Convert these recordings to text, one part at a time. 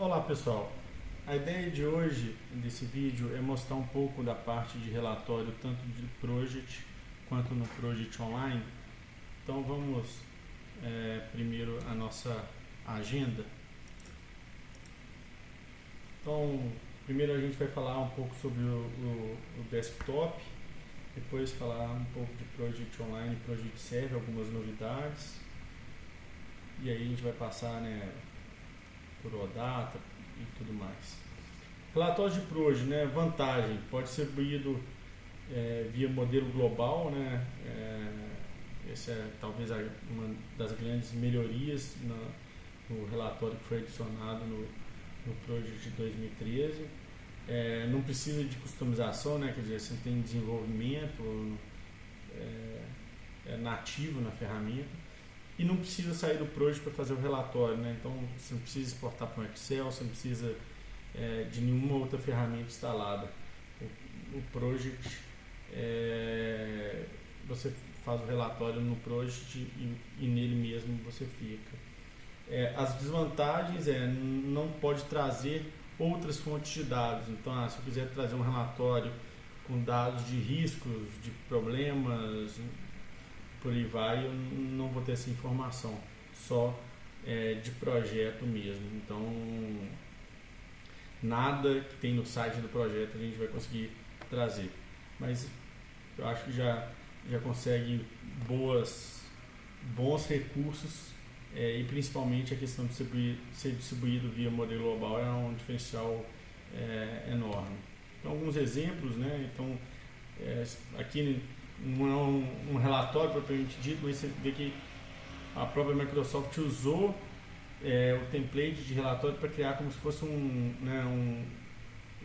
Olá pessoal, a ideia de hoje desse vídeo é mostrar um pouco da parte de relatório tanto de Project quanto no Project Online. Então vamos é, primeiro a nossa agenda. Então primeiro a gente vai falar um pouco sobre o, o, o desktop, depois falar um pouco de Project Online Project Server, algumas novidades. E aí a gente vai passar né, por OData e tudo mais. Relatório de PROJ, né, vantagem, pode ser distribuído é, via modelo global, né, é, essa é talvez uma das grandes melhorias no, no relatório que foi adicionado no, no Project de 2013. É, não precisa de customização, né, quer dizer, você tem desenvolvimento é, é nativo na ferramenta e não precisa sair do Project para fazer o relatório, né? Então você não precisa exportar para um Excel, você não precisa é, de nenhuma outra ferramenta instalada. O, o Project é, você faz o relatório no Project e, e nele mesmo você fica. É, as desvantagens é não pode trazer outras fontes de dados. Então, ah, se eu quiser trazer um relatório com dados de riscos, de problemas, por aí vai, eu não vou ter essa informação, só é, de projeto mesmo. Então, nada que tem no site do projeto a gente vai conseguir trazer. Mas eu acho que já, já consegue boas, bons recursos é, e principalmente a questão de ser distribuído via modelo global é um diferencial é, enorme. Então, alguns exemplos, né? Então, é, aqui não é um, relatório propriamente dito, mas você vê que a própria Microsoft usou é, o template de relatório para criar como se fosse um, né, um,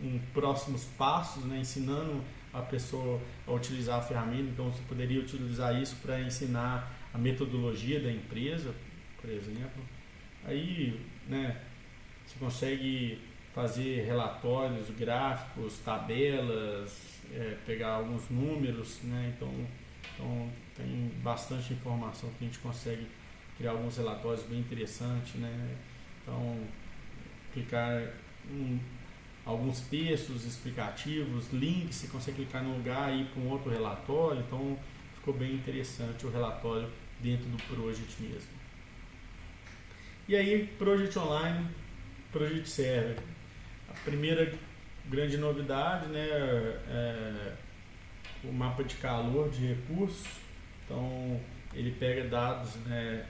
um próximos passos, né, ensinando a pessoa a utilizar a ferramenta. Então você poderia utilizar isso para ensinar a metodologia da empresa, por exemplo. Aí, né, você consegue fazer relatórios, gráficos, tabelas, é, pegar alguns números, né? Então, então tem bastante informação que a gente consegue criar alguns relatórios bem interessantes, né? Então, clicar em alguns textos explicativos, links, você consegue clicar no lugar e ir para um outro relatório, então ficou bem interessante o relatório dentro do Project mesmo. E aí, Project Online, Project Server. A primeira grande novidade, né, é o mapa de calor de recursos. Então, ele pega dados né,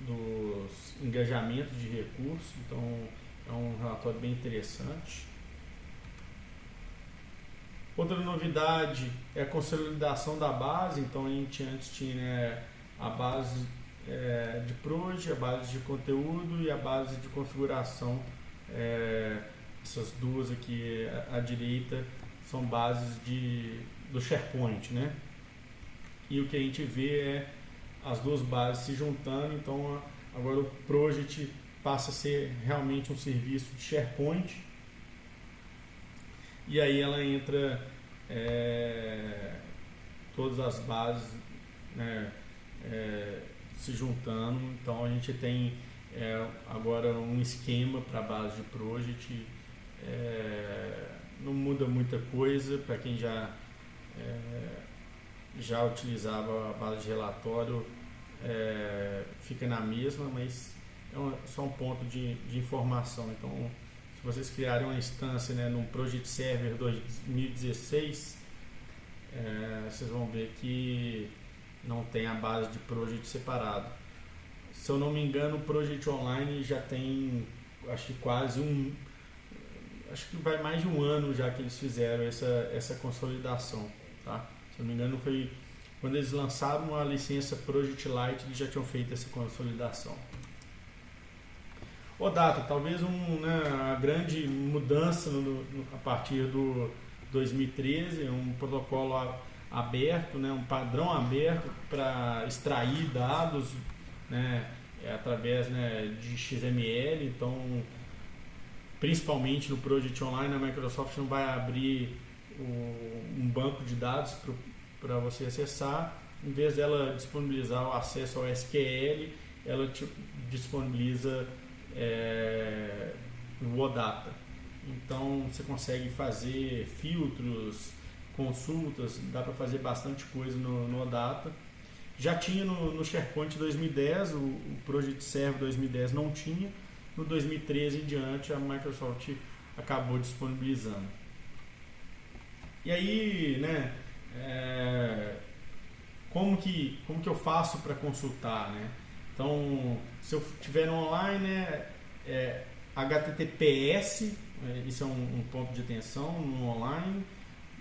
dos engajamentos de recursos. Então, é um relatório bem interessante. Outra novidade é a consolidação da base. Então, a gente antes tinha né, a base é, de Proj, a base de conteúdo e a base de configuração. É, essas duas aqui à, direita são bases de, do SharePoint, né? E o que a gente vê é as duas bases se juntando, então agora o Project passa a ser realmente um serviço de SharePoint e aí ela entra é, todas as bases né, é, se juntando, então a gente tem é, agora um esquema para a base de Project é, não muda muita coisa para quem já, é, já utilizava a base de relatório, é, fica na mesma, mas é uma, só um ponto de, de informação. Então, se vocês criarem uma instância né, no Project Server 2016, é, vocês vão ver que não tem a base de Project separado. Se eu não me engano, o Project Online já tem acho que quase um, acho que vai mais de um ano já que eles fizeram essa, essa consolidação, tá? Se eu não me engano foi quando eles lançaram a licença Project Lite, eles já tinham feito essa consolidação. O Data, talvez um, né, a grande mudança no, no, a partir do 2013, um protocolo aberto, né, um padrão aberto para extrair dados né, é, através né, de XML, então principalmente no Project Online, a Microsoft não vai abrir um banco de dados para você acessar. Em vez dela disponibilizar o acesso ao SQL, ela te disponibiliza é, o OData. Então você consegue fazer filtros, consultas, dá para fazer bastante coisa no, no OData. Já tinha no, no SharePoint 2010, o, o Project Server 2010 não tinha. No 2013 em diante a Microsoft acabou disponibilizando. E aí, né, é, como, que, como que eu faço para consultar, né? Então, se eu tiver online, né, é HTTPS, é, isso é um, um, ponto de atenção no online.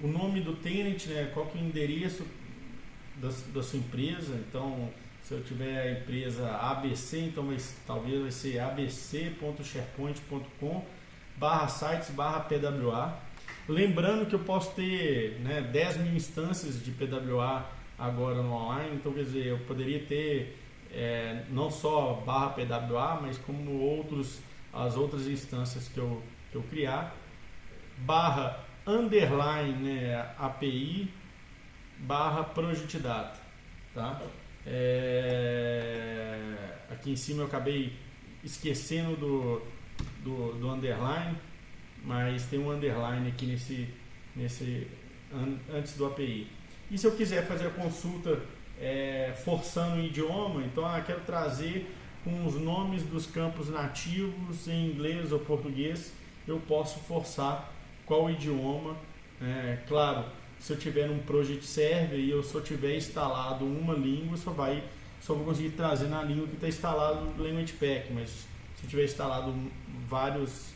O nome do tenant, né, qual que é o endereço da, da sua empresa. Então, se eu tiver a empresa ABC, então vai, talvez vai ser abc.sharepoint.com barra sites barra PWA. Lembrando que eu posso ter né, 10 mil instâncias de PWA agora no online, então quer dizer, eu poderia ter é, não só barra PWA, mas como outros, as outras instâncias que eu, que eu criar, barra underline né, API barra project data, tá? É, aqui em cima eu acabei esquecendo do, do, do, underline, mas tem um underline aqui nesse, nesse antes do API. E se eu quiser fazer a consulta é, forçando o idioma, então ah, quero trazer com os nomes dos campos nativos em inglês ou português, eu posso forçar qual idioma. É, claro, se eu tiver um project server e eu só tiver instalado uma língua, só vai só vou conseguir trazer na língua que está instalado no Language Pack, mas se eu tiver instalado vários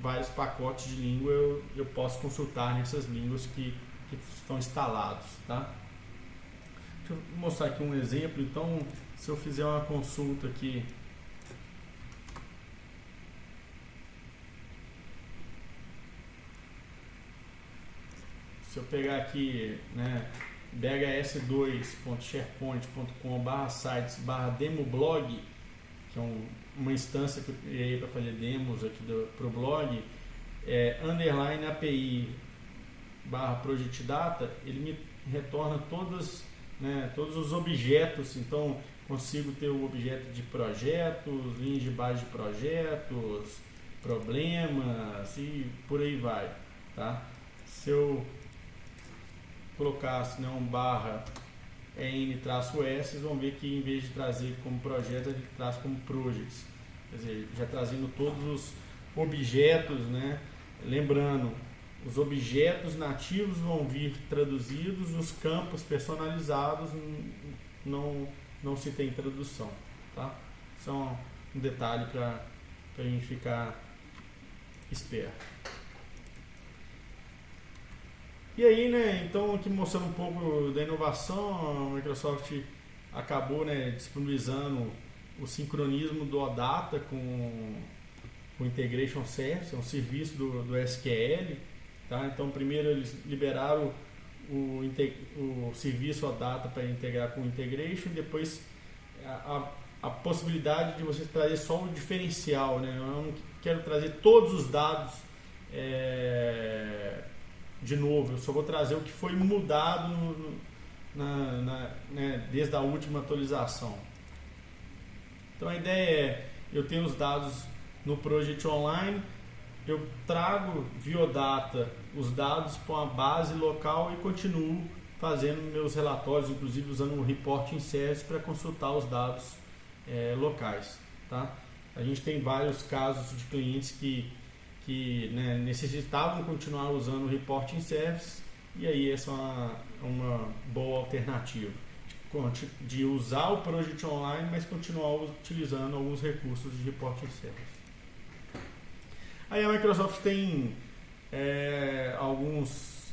vários pacotes de língua, eu, eu posso consultar nessas línguas que, que estão instalados, tá? Deixa eu mostrar aqui um exemplo. Então, se eu fizer uma consulta aqui se eu pegar aqui, né, bhs2.sharepoint.com barra sites barra demoblog, que é um, uma instância que eu criei para fazer demos aqui para o blog, é, underline API barra project data, ele me retorna todas, né, todos os objetos, então consigo ter o objeto de projetos, linhas de base de projetos, problemas e por aí vai, tá? Se eu colocasse né, um barra n-s, vocês vão ver que em vez de trazer como projeto, ele traz como projects. Quer dizer, já trazendo todos os objetos, né? Lembrando, os objetos nativos vão vir traduzidos, os campos personalizados não, não se tem tradução. Tá? Só um detalhe para a gente ficar esperto. E aí, né, então aqui mostrando um pouco da inovação, a Microsoft acabou né, disponibilizando o sincronismo do OData com o Integration Service, é um serviço do, do SQL. Tá? Então, primeiro eles liberaram o, o serviço OData para integrar com o Integration, depois a, a, a, possibilidade de você trazer só o diferencial. Né? Eu não quero trazer todos os dados. É, de novo, eu só vou trazer o que foi mudado no, na, na, né, desde a última atualização. Então a ideia é, eu tenho os dados no Project Online, eu trago via data os dados para uma base local e continuo fazendo meus relatórios, inclusive usando o Reporting Service para consultar os dados é, locais. Tá? A gente tem vários casos de clientes que que né, necessitavam continuar usando o reporting service e aí essa é uma, uma boa alternativa de, de usar o Project Online, mas continuar utilizando alguns recursos de reporting service. Aí a Microsoft tem é, alguns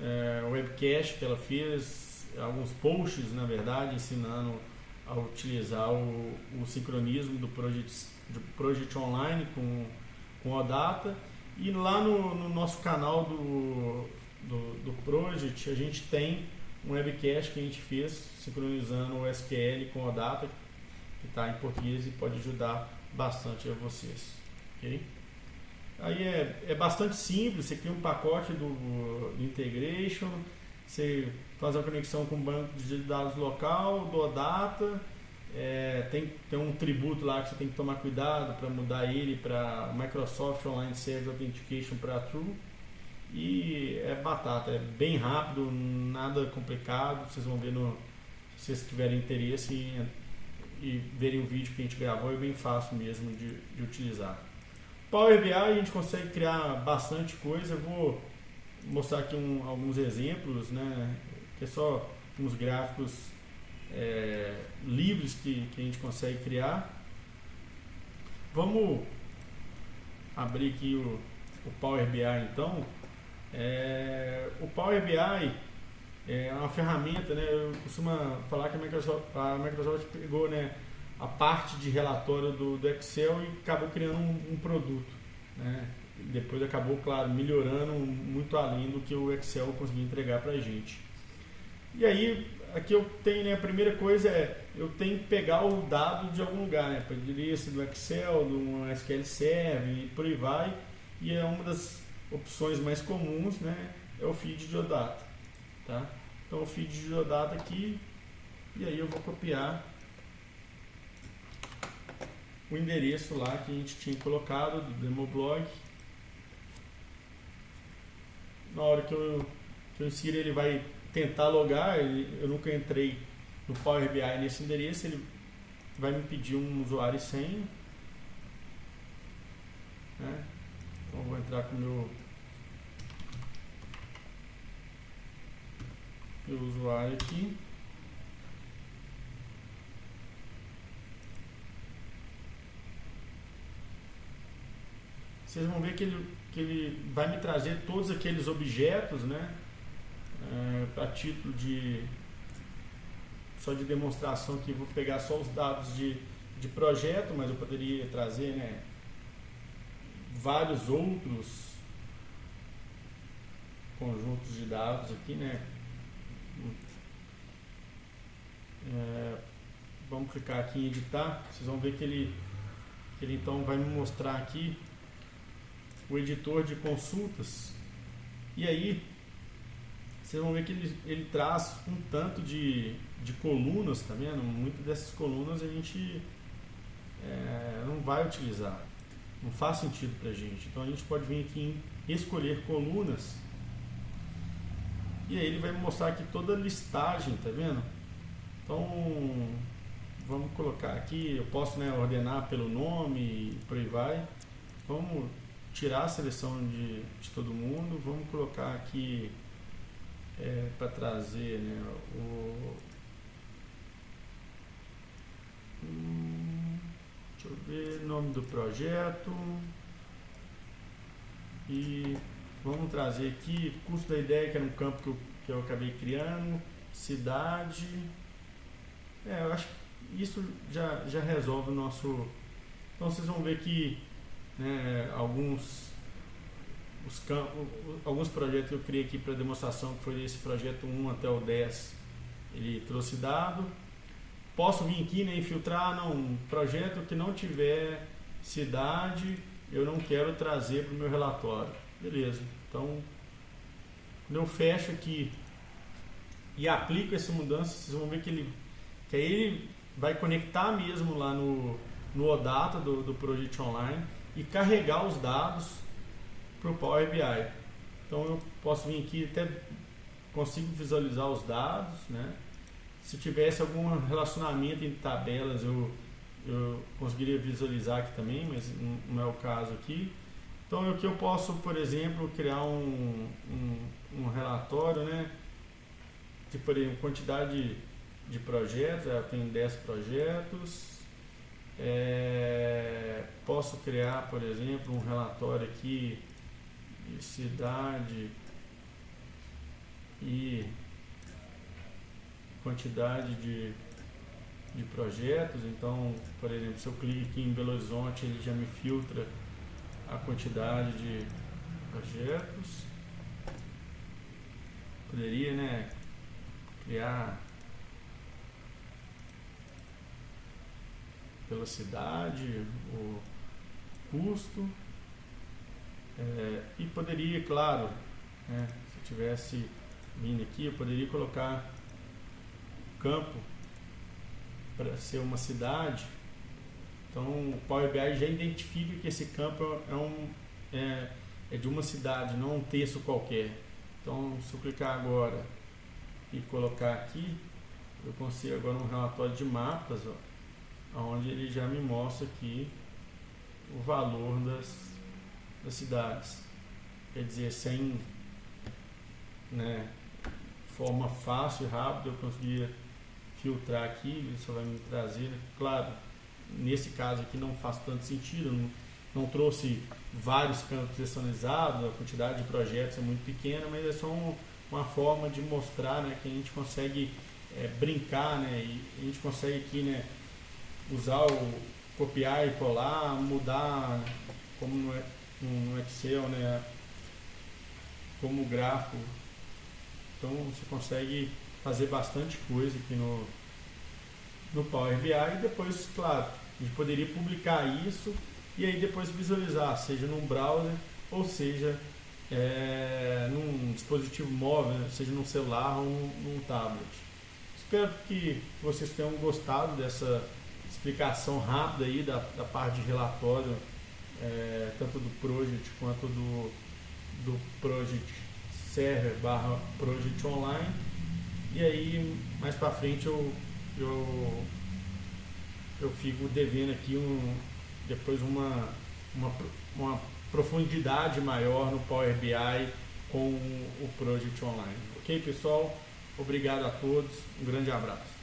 é, webcasts que ela fez, alguns posts, na verdade, ensinando a utilizar o, o sincronismo do Project, do Project Online com com a data. E lá no, no nosso canal do, do, do, Project, a gente tem um webcast que a gente fez sincronizando o SQL com a data, que está em português e pode ajudar bastante a vocês. Okay? Aí é, é bastante simples, você cria um pacote do, do Integration, você faz a conexão com o banco de dados local, do data, é, tem, tem um tributo lá que você tem que tomar cuidado para mudar ele para Microsoft Online Service Authentication para True. E é batata, é bem rápido, nada complicado. Vocês vão ver no, se vocês tiverem interesse em, e verem o vídeo que a gente gravou, é bem fácil mesmo de, de utilizar. Power BI a gente consegue criar bastante coisa. Eu vou mostrar aqui um, alguns exemplos, né? Que é só uns gráficos é, que, que a gente consegue criar. Vamos abrir aqui o, o Power BI então. É, o Power BI é uma ferramenta, né? Eu costumo falar que a Microsoft, a Microsoft pegou, né? a parte de relatório do, do Excel e acabou criando um, um produto. Né? Depois acabou, claro, melhorando muito além do que o Excel conseguia entregar para a gente. E aí, aqui eu tenho, né, a primeira coisa é, eu tenho que pegar o dado de algum lugar, né? Poderia ser do Excel, do SQL Server e por aí vai. E é uma das opções mais comuns, né? É o feed de geodata, tá? Então o feed de geodata aqui, e aí eu vou copiar o endereço lá que a gente tinha colocado do demoblog. Na hora que eu, que eu insiro ele vai tentar logar, eu nunca entrei no Power BI nesse endereço, ele vai me pedir um usuário e senha. Né? Então vou entrar com o meu, meu usuário aqui. vocês vão ver que ele, que ele vai me trazer todos aqueles objetos, né? É, para título de só de demonstração aqui, vou pegar só os dados de, de projeto, mas eu poderia trazer né, vários outros conjuntos de dados aqui, né? É, vamos clicar aqui em editar, vocês vão ver que ele, que ele então vai me mostrar aqui o editor de consultas. E aí, vocês vão ver que ele, ele traz um tanto de, de colunas, tá vendo? Muitas dessas colunas a gente é, não vai utilizar. Não faz sentido para a gente. Então a gente pode vir aqui em escolher colunas. E aí ele vai mostrar aqui toda a listagem, tá vendo? Então vamos colocar aqui, eu posso né, ordenar pelo nome e por aí vai. Vamos tirar a seleção de, de todo mundo, vamos colocar aqui é, para trazer né, o. Deixa eu ver, nome do projeto. E vamos trazer aqui custo da ideia, que era um campo que eu, que eu acabei criando, cidade. É, eu acho que isso já, já resolve o nosso. Então vocês vão ver que né, alguns os campos, alguns projetos que eu criei aqui para demonstração, que foi esse projeto 1 até o 10, ele trouxe dado. Posso vir aqui né, infiltrar, não, um projeto que não tiver cidade, eu não quero trazer para o meu relatório. Beleza, então quando eu fecho aqui e aplico essa mudança, vocês vão ver que ele que aí ele vai conectar mesmo lá no, no OData do, do Project Online e carregar os dados para o Power BI. Então eu posso vir aqui até consigo visualizar os dados, né? Se tivesse algum relacionamento entre tabelas eu, eu conseguiria visualizar aqui também, mas não é o caso aqui. Então aqui eu posso, por exemplo, criar um, um, um relatório, né? De, por exemplo, quantidade de projetos, eu tenho 10 projetos, é, posso criar, por exemplo, um relatório aqui cidade e quantidade de, de projetos. Então, por exemplo, se eu clico aqui em Belo Horizonte, ele já me filtra a quantidade de projetos. Poderia, né, criar pela cidade, o custo. É, e poderia, claro, né, se eu tivesse vindo aqui, eu poderia colocar campo para ser uma cidade, então o Power BI já identifica que esse campo é, um, é, é de uma cidade, não um texto qualquer. Então, se eu clicar agora e colocar aqui, eu consigo agora um relatório de mapas, ó, onde ele já me mostra aqui o valor das, das cidades. Quer dizer, sem né, forma fácil e rápida, eu conseguia filtrar aqui, só vai me trazer, claro, nesse caso aqui não faz tanto sentido, não, não trouxe vários campos personalizados, a quantidade de projetos é muito pequena, mas é só um, uma forma de mostrar né, que a gente consegue é, brincar, né, e a gente consegue aqui né, usar o copiar e colar, mudar como no, no Excel, né, como gráfico. Então você consegue fazer bastante coisa aqui no, no Power BI e depois, claro, a gente poderia publicar isso e aí depois visualizar, seja num browser ou seja é, num dispositivo móvel, seja num celular ou num tablet. Espero que vocês tenham gostado dessa explicação rápida aí da, da parte de relatório, é, tanto do Project quanto do, do Project Server barra Project Online. E aí, mais para frente, eu, eu, eu fico devendo aqui um, depois uma, uma, uma profundidade maior no Power BI com o Project Online. Ok, pessoal? Obrigado a todos. Um grande abraço.